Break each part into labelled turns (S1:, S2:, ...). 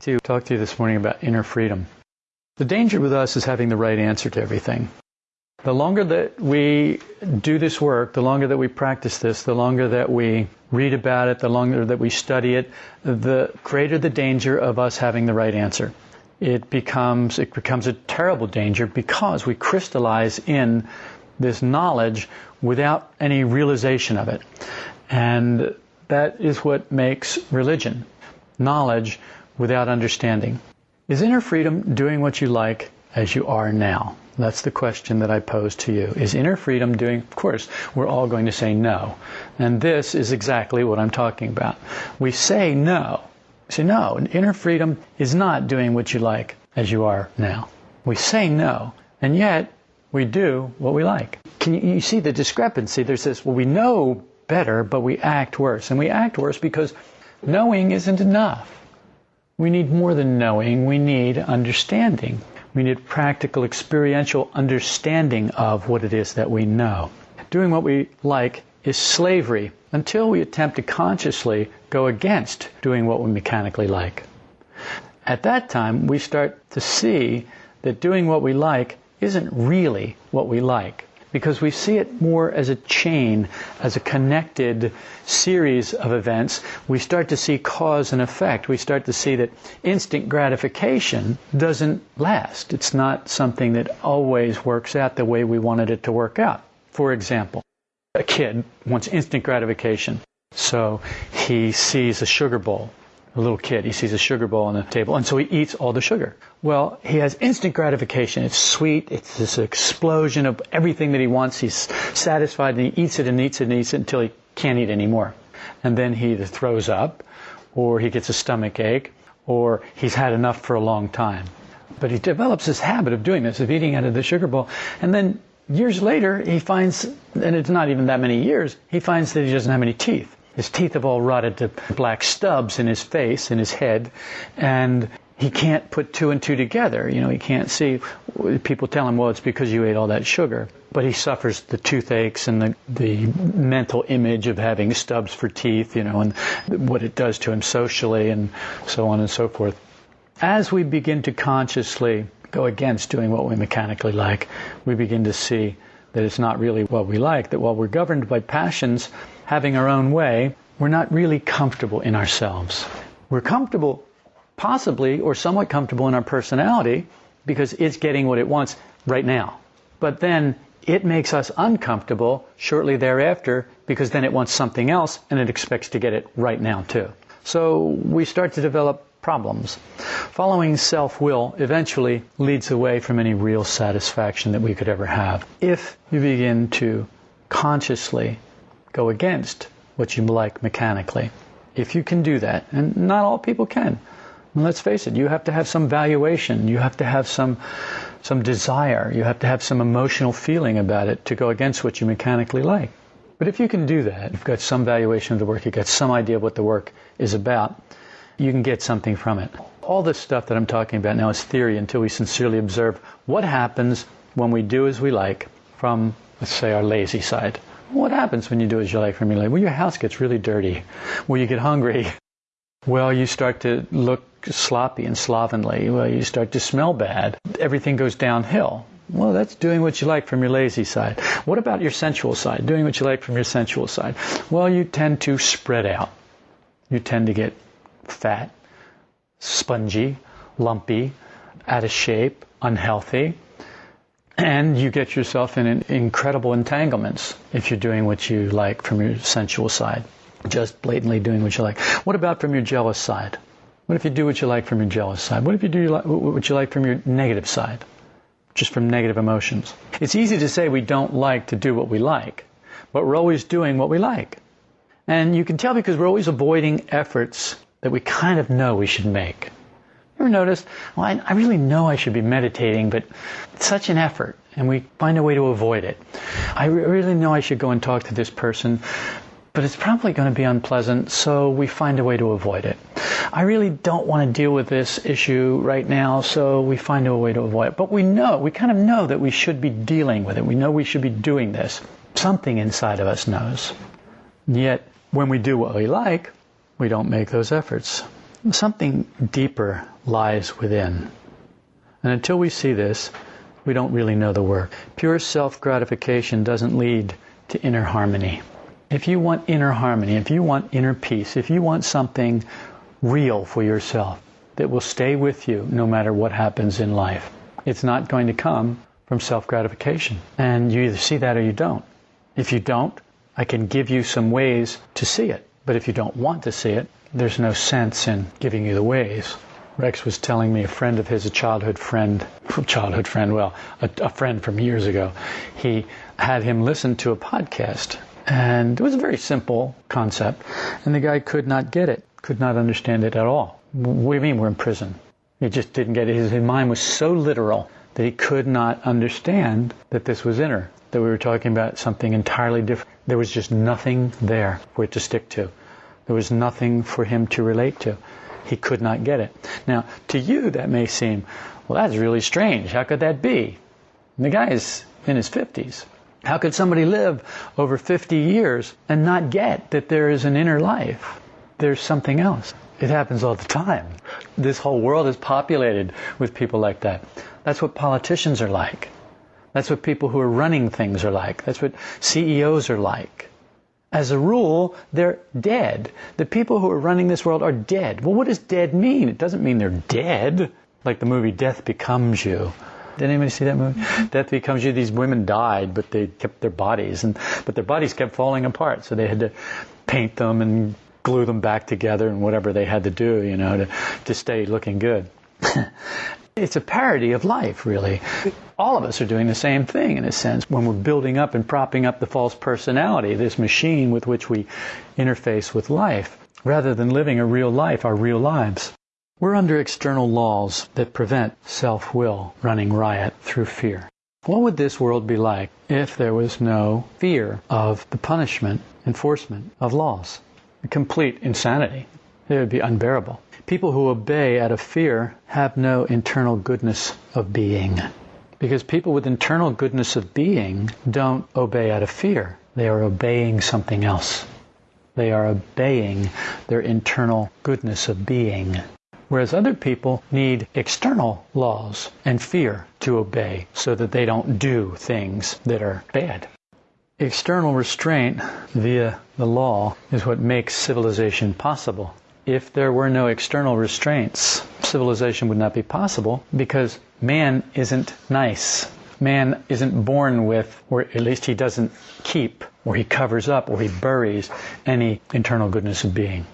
S1: to talk to you this morning about inner freedom. The danger with us is having the right answer to everything. The longer that we do this work, the longer that we practice this, the longer that we read about it, the longer that we study it, the greater the danger of us having the right answer. It becomes it becomes a terrible danger because we crystallize in this knowledge without any realization of it. And that is what makes religion. Knowledge without understanding. Is inner freedom doing what you like as you are now? That's the question that I pose to you. Is inner freedom doing, of course, we're all going to say no. And this is exactly what I'm talking about. We say no. We say no, inner freedom is not doing what you like as you are now. We say no, and yet we do what we like. Can you, you see the discrepancy? There's this, well, we know better, but we act worse. And we act worse because knowing isn't enough. We need more than knowing, we need understanding. We need practical, experiential understanding of what it is that we know. Doing what we like is slavery until we attempt to consciously go against doing what we mechanically like. At that time, we start to see that doing what we like isn't really what we like because we see it more as a chain, as a connected series of events. We start to see cause and effect. We start to see that instant gratification doesn't last. It's not something that always works out the way we wanted it to work out. For example, a kid wants instant gratification. So he sees a sugar bowl a little kid. He sees a sugar bowl on the table, and so he eats all the sugar. Well, he has instant gratification. It's sweet. It's this explosion of everything that he wants. He's satisfied, and he eats it and eats it and eats it until he can't eat anymore. And then he either throws up, or he gets a stomach ache, or he's had enough for a long time. But he develops this habit of doing this, of eating out of the sugar bowl. And then years later, he finds, and it's not even that many years, he finds that he doesn't have any teeth. His teeth have all rotted to black stubs in his face, in his head, and he can't put two and two together. You know, he can't see. People tell him, well, it's because you ate all that sugar. But he suffers the toothaches and the, the mental image of having stubs for teeth, you know, and what it does to him socially and so on and so forth. As we begin to consciously go against doing what we mechanically like, we begin to see that it's not really what we like, that while we're governed by passions, having our own way, we're not really comfortable in ourselves. We're comfortable, possibly, or somewhat comfortable in our personality because it's getting what it wants right now. But then it makes us uncomfortable shortly thereafter because then it wants something else and it expects to get it right now too. So we start to develop problems. Following self will eventually leads away from any real satisfaction that we could ever have. If you begin to consciously go against what you like mechanically. If you can do that, and not all people can. And let's face it, you have to have some valuation, you have to have some some desire, you have to have some emotional feeling about it to go against what you mechanically like. But if you can do that, you've got some valuation of the work, you've got some idea of what the work is about, you can get something from it. All this stuff that I'm talking about now is theory until we sincerely observe what happens when we do as we like from, let's say, our lazy side. What happens when you do as you like from your life? Well, your house gets really dirty. Well, you get hungry. Well, you start to look sloppy and slovenly. Well, you start to smell bad. Everything goes downhill. Well, that's doing what you like from your lazy side. What about your sensual side? Doing what you like from your sensual side. Well, you tend to spread out. You tend to get fat, spongy, lumpy, out of shape, unhealthy and you get yourself in incredible entanglements if you're doing what you like from your sensual side, just blatantly doing what you like. What about from your jealous side? What if you do what you like from your jealous side? What if you do what you like from your negative side? Just from negative emotions. It's easy to say we don't like to do what we like, but we're always doing what we like. And you can tell because we're always avoiding efforts that we kind of know we should make. You ever noticed? Well, I, I really know I should be meditating, but it's such an effort, and we find a way to avoid it. I re- really know I should go and talk to this person, but it's probably going to be unpleasant, so we find a way to avoid it. I really don't want to deal with this issue right now, so we find a way to avoid it. But we know, we kind of know that we should be dealing with it. We know we should be doing this. Something inside of us knows. Yet, when we do what we like, we don't make those efforts. something deeper lies within. And until we see this, we don't really know the work. Pure self gratification doesn't lead to inner harmony. If you want inner harmony, if you want inner peace, if you want something real for yourself that will stay with you no matter what happens in life, it's not going to come from self gratification. And you either see that or you don't. If you don't, I can give you some ways to see it. But if you don't want to see it, there's no sense in giving you the ways. Rex was telling me a friend of his, a childhood friend, childhood friend, well, a, a, friend from years ago, he had him listen to a podcast. And it was a very simple concept. And the guy could not get it, could not understand it at all. You mean we're in prison? He just didn't get it. His, his mind was so literal that he could not understand that this was inner, that we were talking about something entirely different. There was just nothing there for it to stick to. There was nothing for him to relate to. He could not get it. Now, to you, that may seem, well, that's really strange. How could that be? And the guy is in his 50s. How could somebody live over 50 years and not get that there is an inner life? There's something else. It happens all the time. This whole world is populated with people like that. That's what politicians are like. That's what people who are running things are like. That's what CEOs are like. As a rule, they're dead. The people who are running this world are dead. Well, what does dead mean? It doesn't mean they're dead. Like the movie Death Becomes You. Did anybody see that movie? Mm-hmm. Death Becomes You. These women died, but they kept their bodies, and but their bodies kept falling apart. So they had to paint them and glue them back together and whatever they had to do, you know, to to stay looking good. It's a parody of life, really. All of us are doing the same thing, in a sense, when we're building up and propping up the false personality, this machine with which we interface with life, rather than living a real life, our real lives. We're under external laws that prevent self will running riot through fear. What would this world be like if there was no fear of the punishment, enforcement of laws? A complete insanity. It would be unbearable. People who obey out of fear have no internal goodness of being. Because people with internal goodness of being don't obey out of fear. They are obeying something else. They are obeying their internal goodness of being. Whereas other people need external laws and fear to obey so that they don't do things that are bad. External restraint via the law is what makes civilization possible if there were no external restraints, civilization would not be possible because man isn't nice. Man isn't born with, or at least he doesn't keep, or he covers up, or he buries any internal goodness of being.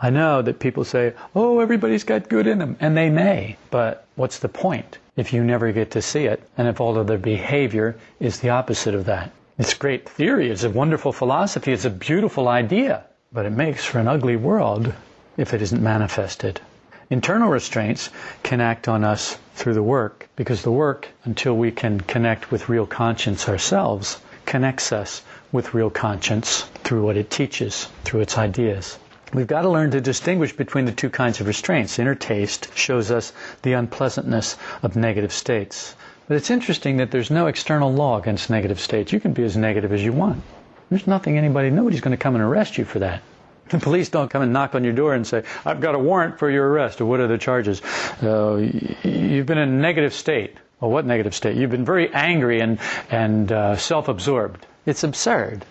S1: I know that people say, oh, everybody's got good in them, and they may, but what's the point if you never get to see it, and if all of their behavior is the opposite of that? It's great theory, it's a wonderful philosophy, it's a beautiful idea, but it makes for an ugly world if it isn't manifested. Internal restraints can act on us through the work because the work, until we can connect with real conscience ourselves, connects us with real conscience through what it teaches, through its ideas. We've got to learn to distinguish between the two kinds of restraints. Inner taste shows us the unpleasantness of negative states. But it's interesting that there's no external law against negative states. You can be as negative as you want. There's nothing anybody, nobody's going to come and arrest you for that. The police don't come and knock on your door and say, I've got a warrant for your arrest, or what are the charges? Uh, you've been in a negative state. Well, what negative state? You've been very angry and, and uh, self absorbed. It's absurd.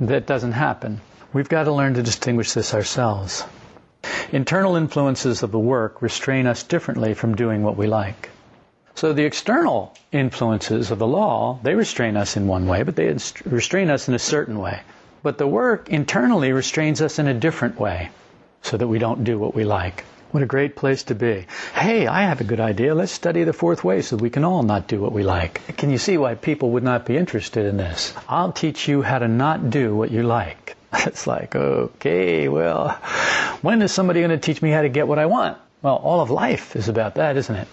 S1: That doesn't happen. We've got to learn to distinguish this ourselves. Internal influences of the work restrain us differently from doing what we like. So the external influences of the law, they restrain us in one way, but they restrain us in a certain way. But the work internally restrains us in a different way so that we don't do what we like. What a great place to be. Hey, I have a good idea. Let's study the fourth way so we can all not do what we like. Can you see why people would not be interested in this? I'll teach you how to not do what you like. It's like, okay, well, when is somebody going to teach me how to get what I want? Well, all of life is about that, isn't it?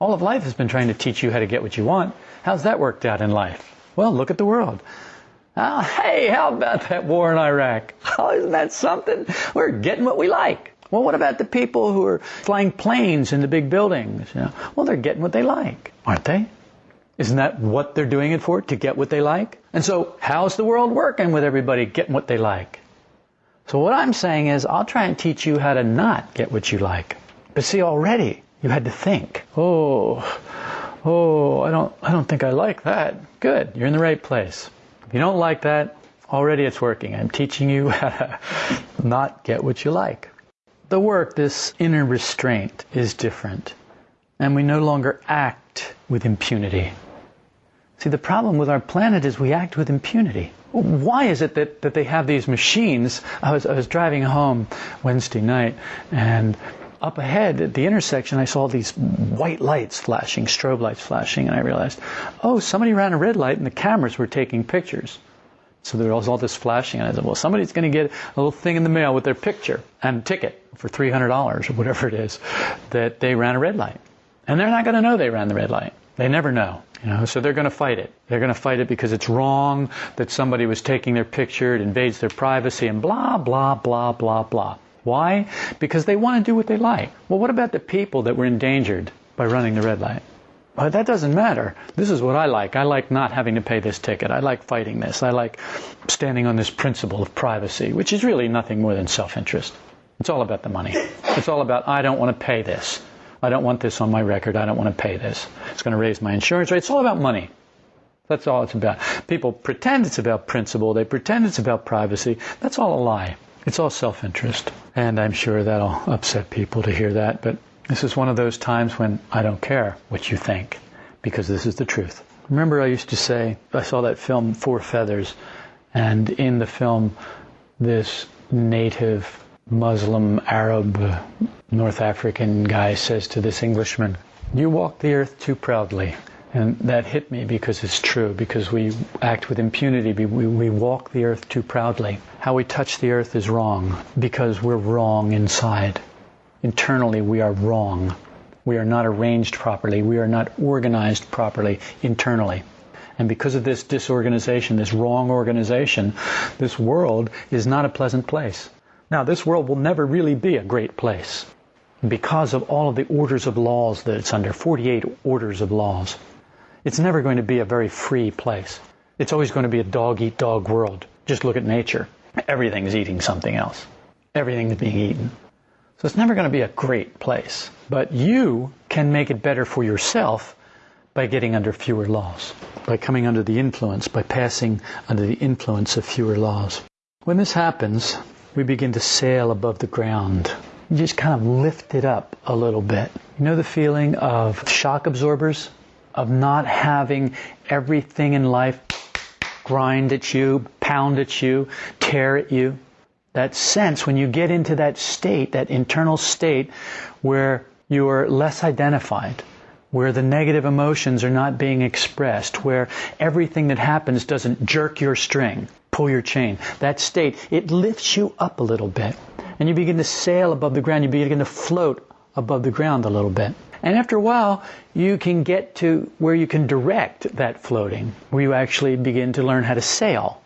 S1: All of life has been trying to teach you how to get what you want. How's that worked out in life? Well, look at the world. Oh, hey, how about that war in Iraq? Oh, isn't that something? We're getting what we like. Well, what about the people who are flying planes in the big buildings? You know, well, they're getting what they like, aren't they? Isn't that what they're doing it for? To get what they like? And so, how's the world working with everybody getting what they like? So what I'm saying is I'll try and teach you how to not get what you like. But see already you had to think. Oh, oh, I don't I don't think I like that. Good. You're in the right place. If you don't like that, already it's working. I'm teaching you how to not get what you like. The work, this inner restraint, is different. And we no longer act with impunity. See, the problem with our planet is we act with impunity. Why is it that, that they have these machines? I was, I was driving home Wednesday night and up ahead at the intersection, I saw these white lights flashing, strobe lights flashing, and I realized, oh, somebody ran a red light and the cameras were taking pictures. So there was all this flashing, and I said, well, somebody's going to get a little thing in the mail with their picture and ticket for $300 or whatever it is that they ran a red light. And they're not going to know they ran the red light. They never know. You know, so they're going to fight it. They're going to fight it because it's wrong that somebody was taking their picture, it invades their privacy, and blah, blah, blah, blah, blah. Why? Because they want to do what they like. Well, what about the people that were endangered by running the red light? Well, that doesn't matter. This is what I like. I like not having to pay this ticket. I like fighting this. I like standing on this principle of privacy, which is really nothing more than self interest. It's all about the money. It's all about, I don't want to pay this. I don't want this on my record. I don't want to pay this. It's going to raise my insurance rate. It's all about money. That's all it's about. People pretend it's about principle. They pretend it's about privacy. That's all a lie. It's all self interest. And I'm sure that'll upset people to hear that, but this is one of those times when I don't care what you think, because this is the truth. Remember, I used to say, I saw that film Four Feathers, and in the film, this native Muslim, Arab, North African guy says to this Englishman, You walk the earth too proudly. And that hit me because it's true, because we act with impunity. We, we walk the earth too proudly. How we touch the earth is wrong because we're wrong inside. Internally, we are wrong. We are not arranged properly. We are not organized properly internally. And because of this disorganization, this wrong organization, this world is not a pleasant place. Now, this world will never really be a great place because of all of the orders of laws that it's under 48 orders of laws. It's never going to be a very free place. It's always going to be a dog eat dog world. Just look at nature. Everything's eating something else. Everything's being eaten. So it's never going to be a great place. But you can make it better for yourself by getting under fewer laws, by coming under the influence, by passing under the influence of fewer laws. When this happens, we begin to sail above the ground. You just kind of lift it up a little bit. You know the feeling of shock absorbers? Of not having everything in life grind at you, pound at you, tear at you. That sense when you get into that state, that internal state where you are less identified, where the negative emotions are not being expressed, where everything that happens doesn't jerk your string, pull your chain. That state, it lifts you up a little bit. And you begin to sail above the ground. You begin to float above the ground a little bit. And after a while, you can get to where you can direct that floating, where you actually begin to learn how to sail.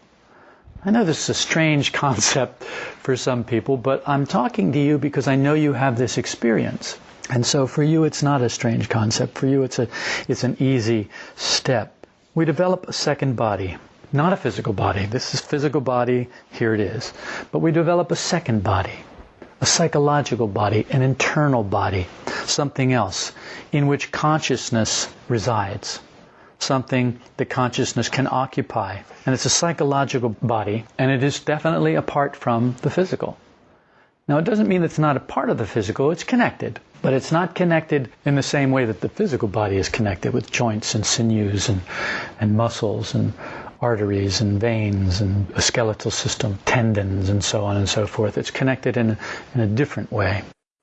S1: I know this is a strange concept for some people, but I'm talking to you because I know you have this experience. And so for you, it's not a strange concept. For you, it's, a, it's an easy step. We develop a second body, not a physical body. This is physical body, here it is. But we develop a second body a psychological body, an internal body, something else in which consciousness resides, something that consciousness can occupy. And it's a psychological body, and it is definitely apart from the physical. Now, it doesn't mean it's not a part of the physical, it's connected. But it's not connected in the same way that the physical body is connected with joints and sinews and, and muscles and arteries and veins and a skeletal system, tendons, and so on and so forth. It's connected in, in a different way.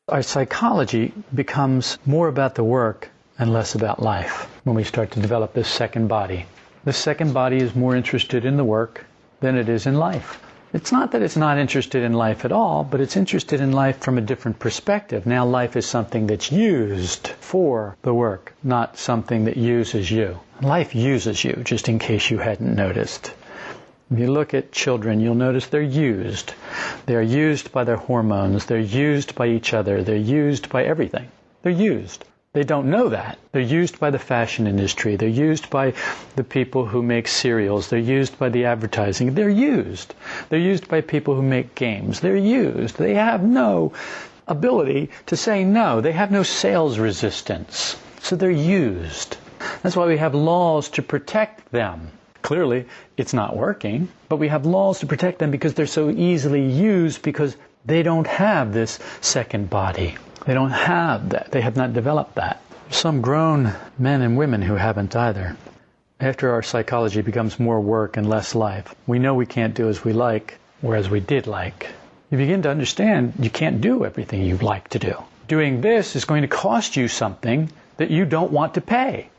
S1: Our psychology becomes more about the work and less about life when we start to develop this second body. The second body is more interested in the work than it is in life. It's not that it's not interested in life at all, but it's interested in life from a different perspective. Now life is something that's used for the work, not something that uses you. Life uses you, just in case you hadn't noticed. If you look at children, you'll notice they're used. They're used by their hormones. They're used by each other. They're used by everything. They're used. They don't know that. They're used by the fashion industry. They're used by the people who make cereals. They're used by the advertising. They're used. They're used by people who make games. They're used. They have no ability to say no. They have no sales resistance. So they're used. That's why we have laws to protect them. Clearly, it's not working, but we have laws to protect them because they're so easily used because they don't have this second body. They don't have that. They have not developed that. Some grown men and women who haven't either. After our psychology becomes more work and less life, we know we can't do as we like, whereas we did like. You begin to understand you can't do everything you like to do. Doing this is going to cost you something that you don't want to pay.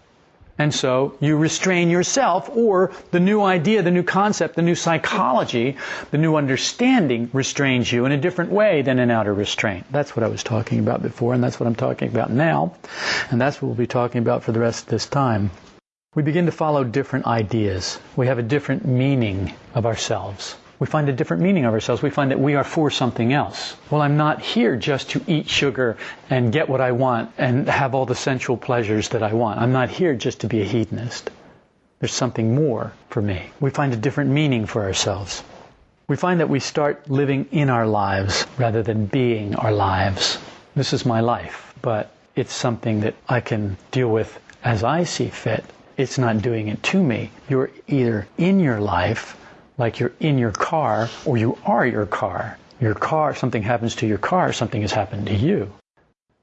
S1: And so you restrain yourself, or the new idea, the new concept, the new psychology, the new understanding restrains you in a different way than an outer restraint. That's what I was talking about before, and that's what I'm talking about now. And that's what we'll be talking about for the rest of this time. We begin to follow different ideas. We have a different meaning of ourselves we find a different meaning of ourselves. We find that we are for something else. Well, I'm not here just to eat sugar and get what I want and have all the sensual pleasures that I want. I'm not here just to be a hedonist. There's something more for me. We find a different meaning for ourselves. We find that we start living in our lives rather than being our lives. This is my life, but it's something that I can deal with as I see fit. It's not doing it to me. You're either in your life like you're in your car or you are your car. Your car, something happens to your car, something has happened to you.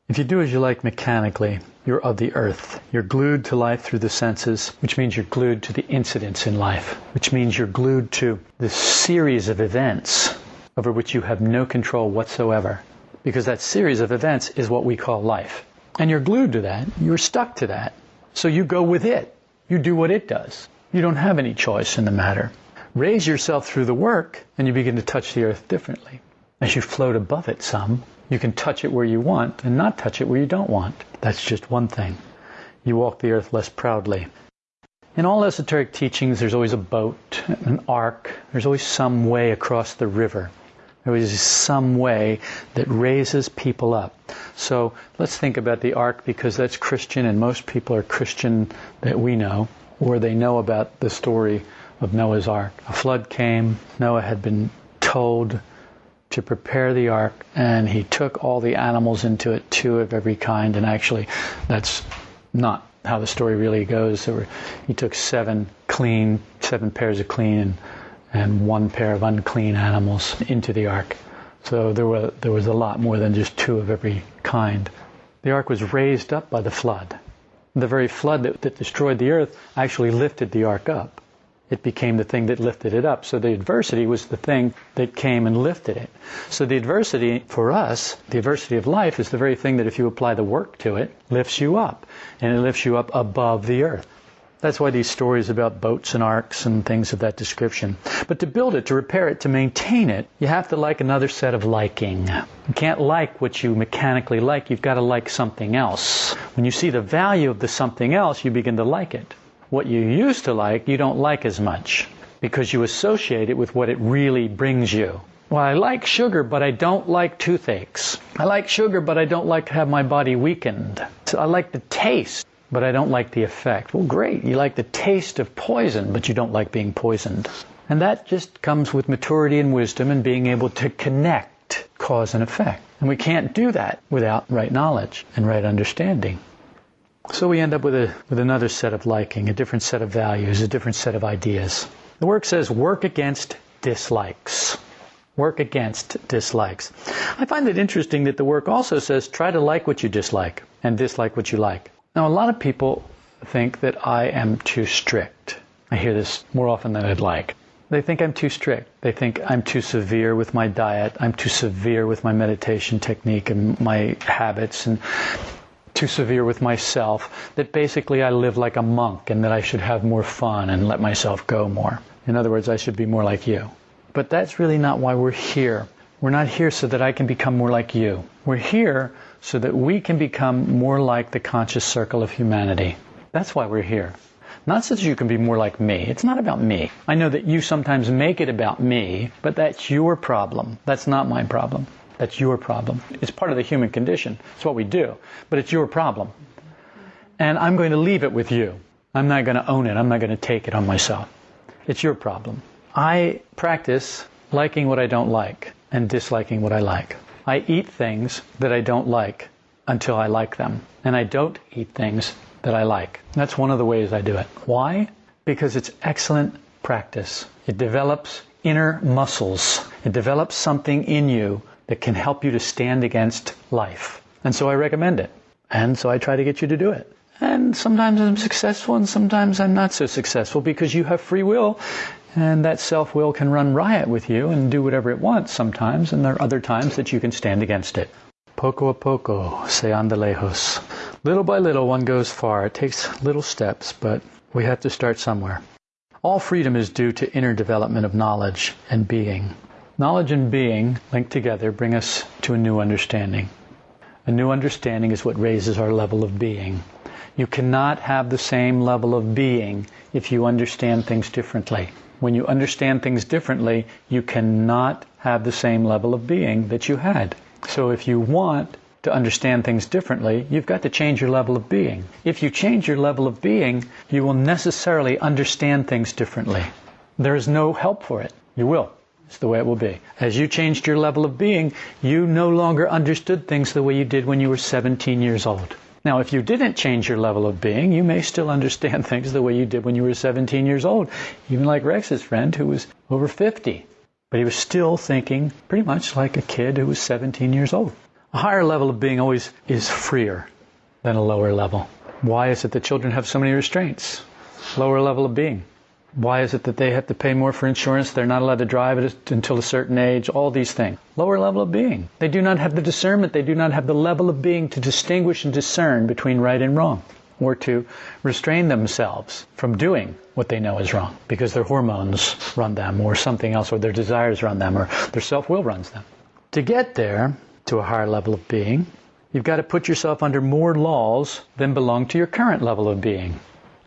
S1: If you do as you like mechanically, you're of the earth. You're glued to life through the senses, which means you're glued to the incidents in life, which means you're glued to the series of events over which you have no control whatsoever. Because that series of events is what we call life. And you're glued to that. You're stuck to that. So you go with it. You do what it does. You don't have any choice in the matter raise yourself through the work, and you begin to touch the earth differently. As you float above it some, you can touch it where you want and not touch it where you don't want. That's just one thing. You walk the earth less proudly. In all esoteric teachings, there's always a boat, an ark, there's always some way across the river. There is some way that raises people up. So let's think about the ark because that's Christian and most people are Christian that we know, or they know about the story of Noah's ark. A flood came. Noah had been told to prepare the ark, and he took all the animals into it, two of every kind. And actually, that's not how the story really goes. Were, he took seven clean, seven pairs of clean, and, and one pair of unclean animals into the ark. So there, were, there was a lot more than just two of every kind. The ark was raised up by the flood. The very flood that, that destroyed the earth actually lifted the ark up it became the thing that lifted it up. So the adversity was the thing that came and lifted it. So the adversity for us, the adversity of life, is the very thing that if you apply the work to it, lifts you up. And it lifts you up above the earth. That's why these stories about boats and arks and things of that description. But to build it, to repair it, to maintain it, you have to like another set of liking. You can't like what you mechanically like, you've got to like something else. When you see the value of the something else, you begin to like it. What you used to like, you don't like as much because you associate it with what it really brings you. Well, I like sugar, but I don't like toothaches. I like sugar, but I don't like to have my body weakened. So I like the taste, but I don't like the effect. Well, great. You like the taste of poison, but you don't like being poisoned. And that just comes with maturity and wisdom and being able to connect cause and effect. And we can't do that without right knowledge and right understanding. So we end up with, a, with another set of liking, a different set of values, a different set of ideas. The work says work against dislikes. Work against dislikes. I find it interesting that the work also says try to like what you dislike and dislike what you like. Now, a lot of people think that I am too strict. I hear this more often than I'd like. They think I'm too strict. They think I'm too severe with my diet. I'm too severe with my meditation technique and my habits. And too severe with myself, that basically I live like a monk and that I should have more fun and let myself go more. In other words, I should be more like you. But that's really not why we're here. We're not here so that I can become more like you. We're here so that we can become more like the conscious circle of humanity. That's why we're here. Not so that you can be more like me. It's not about me. I know that you sometimes make it about me, but that's your problem. That's not my problem. That's your problem. It's part of the human condition. It's what we do. But it's your problem. and I'm going to leave it with you. I'm not going to own it. I'm not going to take it on myself. It's your problem. I practice liking what I don't like and disliking what I like. I eat things that I don't like until I like them, and I don't eat things that I like. That's one of the ways I do it. Why? Because it's excellent practice. It develops inner muscles. It develops something in you that can help you to stand against life. And so I recommend it. And so I try to get you to do it. And sometimes I'm successful and sometimes I'm not so successful because you have free will and that self will can run riot with you and do whatever it wants sometimes, and there are other times that you can stand against it. Poco a poco, se anda lejos. Little by little, one goes far. It takes little steps, but we have to start somewhere. All freedom is due to inner development of knowledge and being. Knowledge and being, linked together, bring us to a new understanding. A new understanding is what raises our level of being. You cannot have the same level of being if you understand things differently. When you understand things differently, you cannot have the same level of being that you had. So if you want to understand things differently, you've got to change your level of being. If you change your level of being, you will necessarily understand things differently. There is no help for it. You will. It's the way it will be. As you changed your level of being, you no longer understood things the way you did when you were 17 years old. Now, if you didn't change your level of being, you may still understand things the way you did when you were 17 years old, even like Rex's friend who was over 50. But he was still thinking pretty much like a kid who was 17 years old. A higher level of being always is freer than a lower level. Why is it that children have so many restraints? Lower level of being. Why is it that they have to pay more for insurance? They're not allowed to drive it until a certain age. All these things. Lower level of being. They do not have the discernment. They do not have the level of being to distinguish and discern between right and wrong or to restrain themselves from doing what they know is wrong because their hormones run them or something else or their desires run them or their self-will runs them. To get there to a higher level of being, you've got to put yourself under more laws than belong to your current level of being.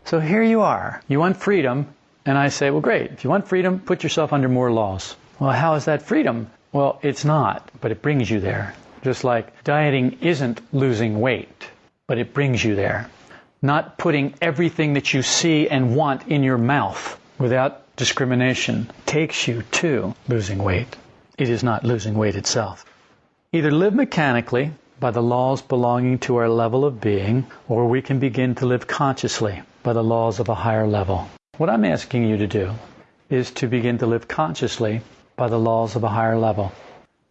S1: So here you are. You want freedom, and I say, well, great. If you want freedom, put yourself under more laws. Well, how is that freedom? Well, it's not, but it brings you there. Just like dieting isn't losing weight, but it brings you there. Not putting everything that you see and want in your mouth without discrimination takes you to losing weight. It is not losing weight itself. Either live mechanically by the laws belonging to our level of being, or we can begin to live consciously by the laws of a higher level. What I'm asking you to do is to begin to live consciously by the laws of a higher level.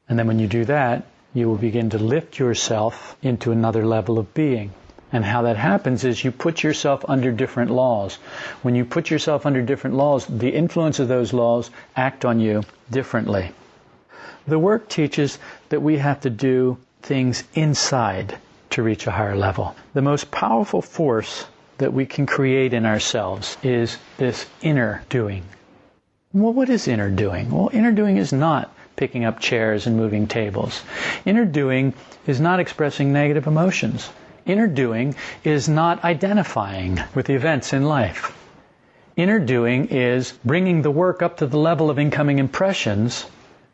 S1: And then when you do that, you will begin to lift yourself into another level of being. And how that happens is you put yourself under different laws. When you put yourself under different laws, the influence of those laws act on you differently. The work teaches that we have to do things inside to reach a higher level. The most powerful force that we can create in ourselves is this inner doing. Well, what is inner doing? Well, inner doing is not picking up chairs and moving tables. Inner doing is not expressing negative emotions. Inner doing is not identifying with the events in life. Inner doing is bringing the work up to the level of incoming impressions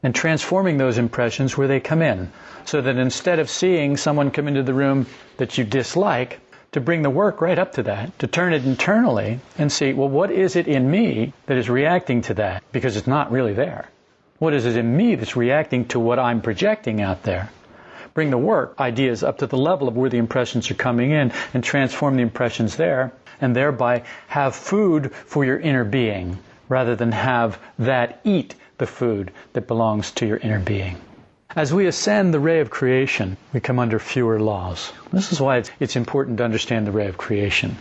S1: and transforming those impressions where they come in. So that instead of seeing someone come into the room that you dislike, to bring the work right up to that, to turn it internally and see, well, what is it in me that is reacting to that? Because it's not really there. What is it in me that's reacting to what I'm projecting out there? Bring the work ideas up to the level of where the impressions are coming in and transform the impressions there and thereby have food for your inner being rather than have that eat the food that belongs to your inner being. As we ascend the ray of creation, we come under fewer laws. This is why it's important to understand the ray of creation.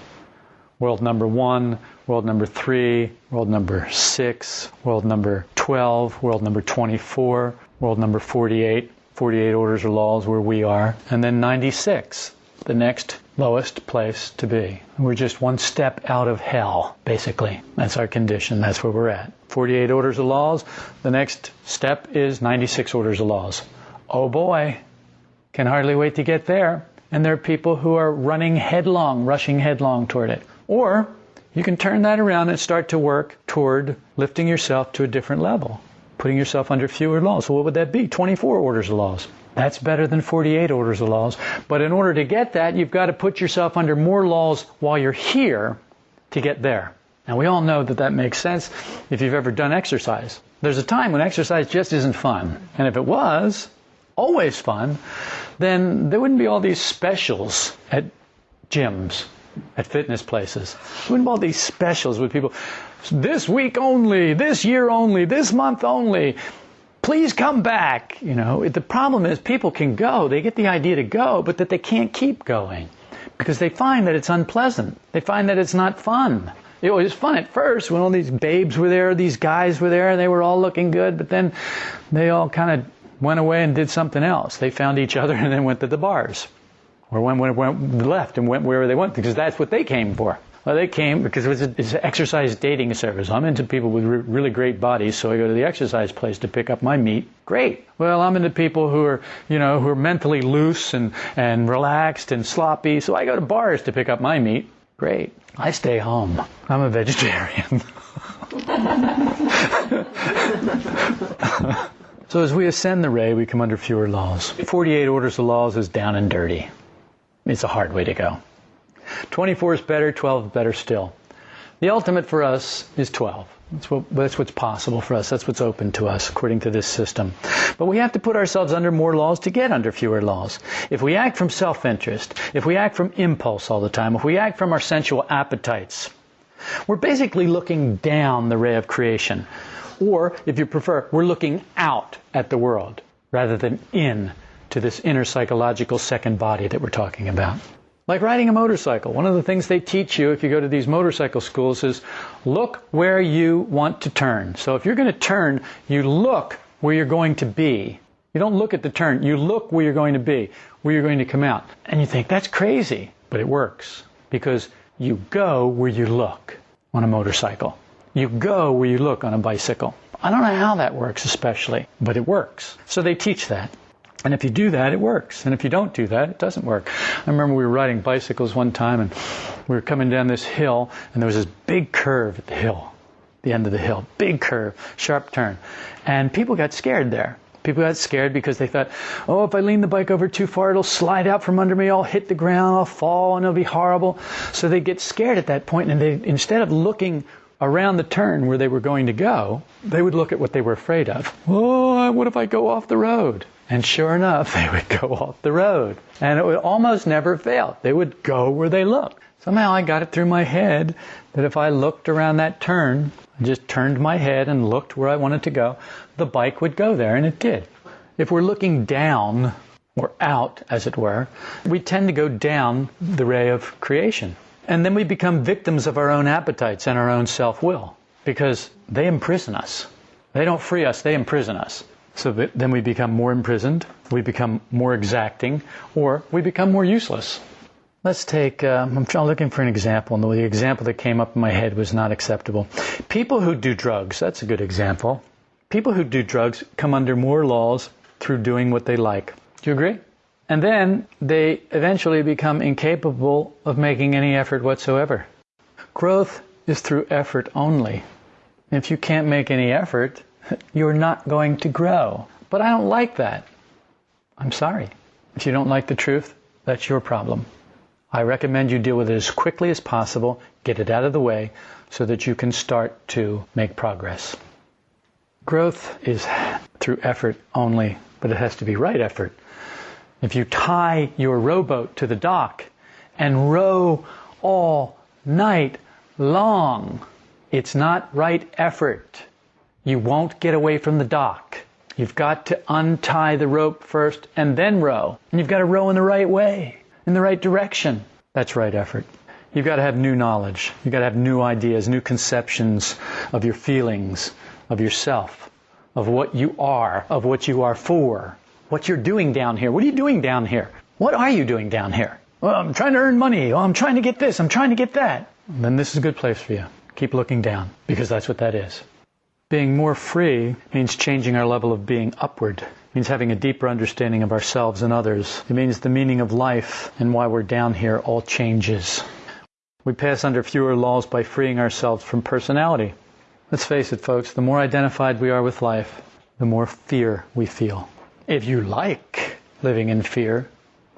S1: World number one, world number three, world number six, world number 12, world number 24, world number 48, 48 orders or laws where we are, and then 96, the next lowest place to be. We're just one step out of hell, basically. That's our condition. That's where we're at. 48 orders of laws. The next step is 96 orders of laws. Oh boy, can hardly wait to get there. And there are people who are running headlong, rushing headlong toward it. Or you can turn that around and start to work toward lifting yourself to a different level putting yourself under fewer laws. So what would that be? 24 orders of laws. That's better than 48 orders of laws. But in order to get that, you've got to put yourself under more laws while you're here to get there. Now we all know that that makes sense if you've ever done exercise. There's a time when exercise just isn't fun. And if it was always fun, then there wouldn't be all these specials at gyms, at fitness places. Wouldn't all these specials with people, this week only, this year only, this month only. Please come back. You know, the problem is people can go, they get the idea to go, but that they can't keep going because they find that it's unpleasant. They find that it's not fun. It was fun at first when all these babes were there, these guys were there, and they were all looking good, but then they all kind of went away and did something else. They found each other and then went to the bars. Or went, went, went left and went wherever they went because that's what they came for. Well, they came because it was a, it's an exercise dating service. I'm into people with re- really great bodies, so I go to the exercise place to pick up my meat. Great. Well, I'm into people who are, you know, who are mentally loose and, and relaxed and sloppy, so I go to bars to pick up my meat. Great. I stay home. I'm a vegetarian. so as we ascend the ray, we come under fewer laws. 48 orders of laws is down and dirty. It's a hard way to go. 24 is better, 12 is better still. The ultimate for us is 12. That's, what, that's what's possible for us. That's what's open to us according to this system. But we have to put ourselves under more laws to get under fewer laws. If we act from self-interest, if we act from impulse all the time, if we act from our sensual appetites, we're basically looking down the ray of creation. Or, if you prefer, we're looking out at the world rather than in to this inner psychological second body that we're talking about. Like riding a motorcycle. One of the things they teach you if you go to these motorcycle schools is look where you want to turn. So if you're going to turn, you look where you're going to be. You don't look at the turn, you look where you're going to be, where you're going to come out. And you think, that's crazy. But it works. Because you go where you look on a motorcycle. You go where you look on a bicycle. I don't know how that works especially, but it works. So they teach that. And if you do that, it works. And if you don't do that, it doesn't work. I remember we were riding bicycles one time and we were coming down this hill and there was this big curve at the hill, the end of the hill, big curve, sharp turn. And people got scared there. People got scared because they thought, oh, if I lean the bike over too far, it'll slide out from under me, I'll hit the ground, I'll fall, and it'll be horrible. So they get scared at that point and they, instead of looking around the turn where they were going to go, they would look at what they were afraid of. Oh, what if I go off the road? And sure enough, they would go off the road. And it would almost never fail. They would go where they looked. Somehow I got it through my head that if I looked around that turn, just turned my head and looked where I wanted to go, the bike would go there, and it did. If we're looking down, or out, as it were, we tend to go down the ray of creation. And then we become victims of our own appetites and our own self will because they imprison us. They don't free us, they imprison us. So then we become more imprisoned, we become more exacting, or we become more useless. Let's take, um, I'm looking for an example, and the example that came up in my head was not acceptable. People who do drugs, that's a good example. People who do drugs come under more laws through doing what they like. Do you agree? And then they eventually become incapable of making any effort whatsoever. Growth is through effort only. If you can't make any effort, you're not going to grow. But I don't like that. I'm sorry. If you don't like the truth, that's your problem. I recommend you deal with it as quickly as possible, get it out of the way, so that you can start to make progress. Growth is through effort only, but it has to be right effort. If you tie your rowboat to the dock and row all night long, it's not right effort. You won't get away from the dock. You've got to untie the rope first and then row. And you've got to row in the right way, in the right direction. That's right effort. You've got to have new knowledge. You've got to have new ideas, new conceptions of your feelings, of yourself, of what you are, of what you are for, what you're doing down here. What are you doing down here? What are you doing down here? Well, I'm trying to earn money. Well, I'm trying to get this. I'm trying to get that. then this is a good place for you. Keep looking down because that's what that is. Being more free means changing our level of being upward. It means having a deeper understanding of ourselves and others. It means the meaning of life and why we're down here all changes. We pass under fewer laws by freeing ourselves from personality. Let's face it, folks, the more identified we are with life, the more fear we feel. If you like living in fear,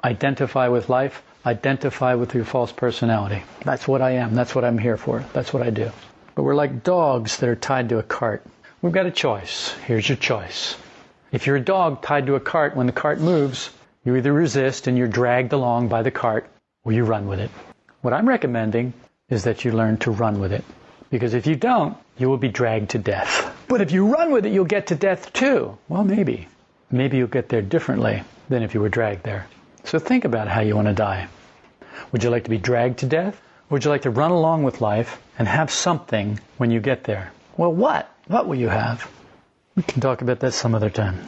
S1: identify with life, identify with your false personality. That's what I am. That's what I'm here for. That's what I do. But we're like dogs that are tied to a cart. We've got a choice. Here's your choice. If you're a dog tied to a cart, when the cart moves, you either resist and you're dragged along by the cart, or you run with it. What I'm recommending is that you learn to run with it. Because if you don't, you will be dragged to death. But if you run with it, you'll get to death too. Well, maybe. Maybe you'll get there differently than if you were dragged there. So think about how you want to die. Would you like to be dragged to death? Would you like to run along with life and have something when you get there? Well, what? What will you have? We can talk about that some other time.